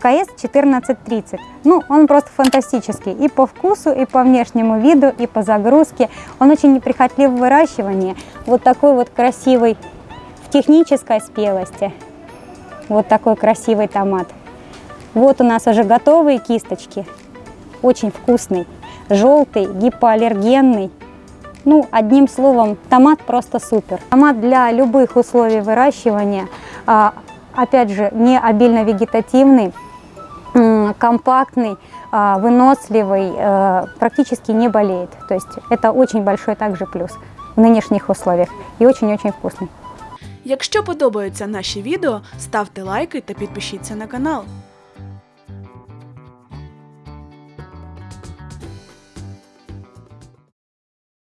ФКС 1430. Ну, он просто фантастический и по вкусу, и по внешнему виду, и по загрузке. Он очень неприхотлив в выращивании. Вот такой вот красивый в технической спелости. Вот такой красивый томат. Вот у нас уже готовые кисточки. Очень вкусный, желтый, гипоаллергенный. Ну, одним словом, томат просто супер. Томат для любых условий выращивания, а, опять же, не обильно вегетативный, компактный, а, выносливый, э, практически не болеет. То есть это очень большой также плюс в нынешних условиях и очень-очень вкусный. Якщо подобаються наші відео, ставте лайки та підпишіться на канал.